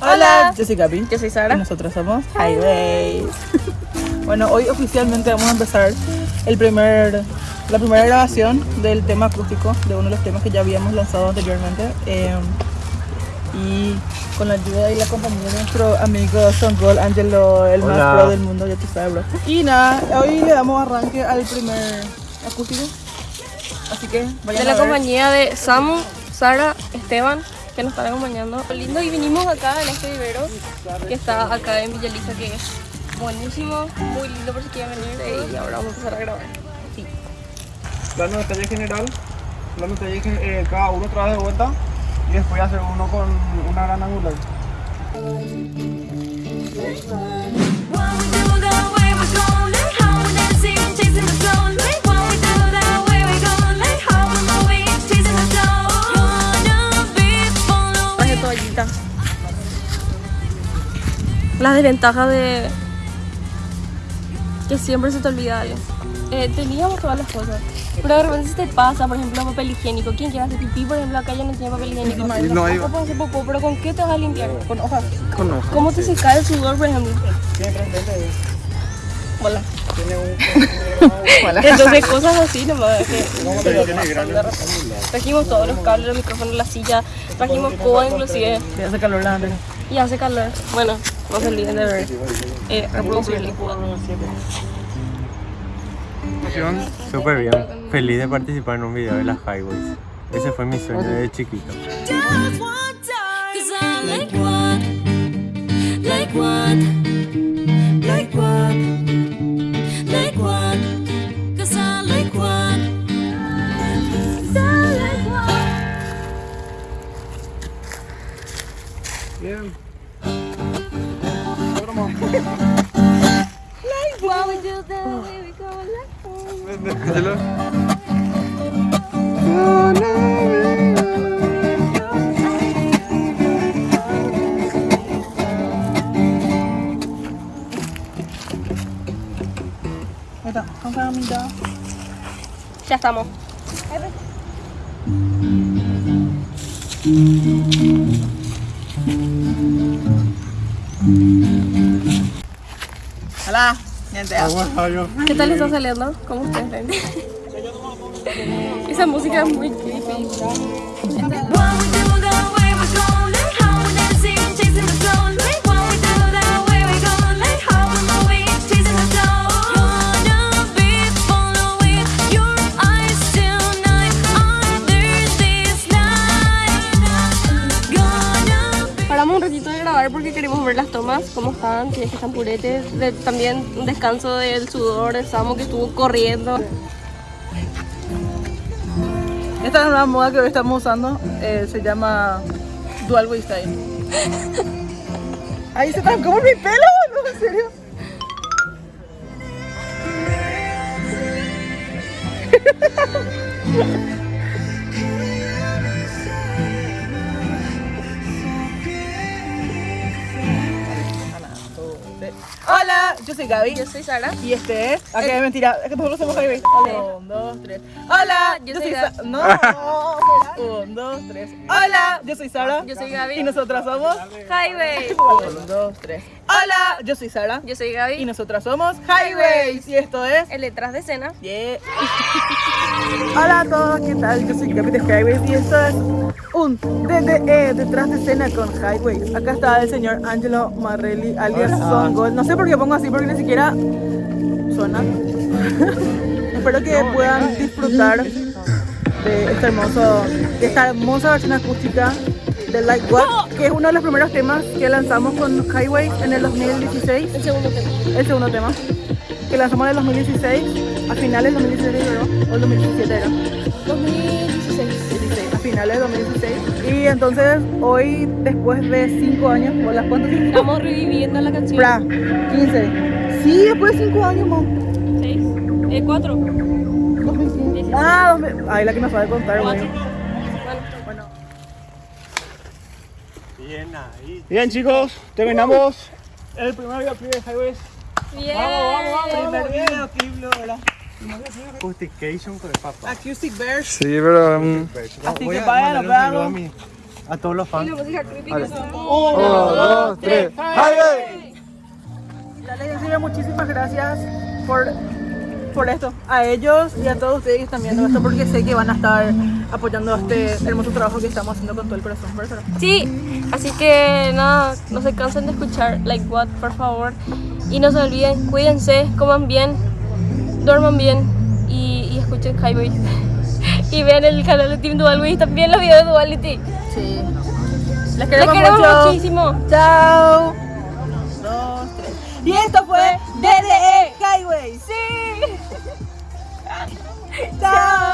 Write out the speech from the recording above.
Hola, yo soy Gaby. Yo soy Y Sara. nosotros somos Highways. bueno, hoy oficialmente vamos a empezar el primer, la primera grabación del tema acústico, de uno de los temas que ya habíamos lanzado anteriormente. eh, y con la ayuda y la compañía de nuestro amigo Son Gold, Angelo, el más Hola. pro del mundo, ya tú sabes, bro. Y nada, hoy le damos arranque al primer acústico. Así que vayan De la a ver. compañía de Samu, Sara, Esteban, que nos están acompañando. Lindo, y vinimos acá en este vivero que está acá en Villaliza, que es buenísimo, muy lindo por si quieren venir. Y ahora vamos a empezar a grabar. Sí. Plano de detalle general, plano de detalle gen- eh, cada uno trae de vuelta y después hacer uno con una gran angular. Las desventajas de que siempre se te olvida algo. Eh, teníamos todas las cosas. Pero de repente se te pasa, por ejemplo, papel higiénico. ¿Quién quiere hacer pipí? Por ejemplo, acá ya no tiene papel higiénico. No hay- puedes hacer popó, pero ¿con qué te vas a limpiar? Con hojas. Con hoja. ¿Cómo te seca el sudor, por ejemplo? Tres lentes, Hola. tiene un... Hola. Entonces, cosas así nomás. Trajimos todos los cables, los micrófonos, la silla, trajimos coba inclusive Me hace calor la antena. y hace calor. Bueno, no se olviden de ver, eh, reproducir el cubo. Súper bien. Feliz de participar en un video de las Highways. Ese fue mi sueño desde chiquito. Bien. What we do, the way we go, like. Ahí está. Campanita. Ya estamos. Hola, ¿Qué tal está saliendo? ¿Cómo ven? Esa música es muy creepy. Ver las tomas, cómo están, que están puretes. También un descanso del sudor de Samu que estuvo corriendo. Esta es nueva moda que hoy estamos usando. eh, se llama Dual Way Style. Ahí se trancó por mi pelo, no, en serio. yo soy Gaby. Yo soy Sara. Y este es. Ah, que mentira, es que nosotros somos Highway. Un, dos, tres. Hola, yo yo, soy soy Gab- Sa- No, un, dos, tres. Hola, yo soy Sara. Yo soy Gaby. Y nosotras somos. Highway. Un, dos, tres. Hola, yo soy Sara. Yo soy Y Gaby. nosotras somos Highways. Y esto es. El detrás de escena. Yeah. Hola a todos, ¿qué tal? Yo soy Gaby de Highways y esto es un DDE detrás de escena con Highways. Acá está el señor Angelo Marrelli, alias Son Gold. No sé por qué pongo así, porque ni siquiera suena. Espero que puedan disfrutar de este hermoso, de esta hermosa versión acústica de Like What, que es uno de los primeros temas que lanzamos con Highways en el 2016 El segundo tema. el segundo tema que lanzamos en el 2016 a finales del 2016 creo, o el 2017 era 2016. 16, a finales del 2016 y entonces hoy después de 5 años o las cuántas Estamos reviviendo la canción. Bra, 15 sí después de 5 años mom 6. Eh, 4. 2015 ah 2000 ay la que nos sabe contar güey Bueno. bueno Bien ahí. Bien chicos, terminamos el primer videoclip de Highways. Bien. primer videoclip lo ¿verdad? Justification con el papá. Acoustic Verse Sí, pero... um, Así que a vayan, a A todos los Y fans. la música creepy Vale. que son. Uno, dos, tres. ¡Highway! Dale, en serio, muchísimas gracias por, por esto. A ellos y a todos ustedes que están viendo esto porque sé que van a estar apoyando este hermoso trabajo que estamos haciendo con todo el corazón. Eso. Sí, así que nada, no se cansen de escuchar Like What, por favor. Y no se olviden, cuídense, coman bien, duerman bien y, y escuchen Highway. y vean el canal de Team Duality y también los videos de Duality. Sí. Les Les queremos, mucho. muchísimo. Chao. Dos, tres. Y esto fue DDE Highway. Sí. Chao.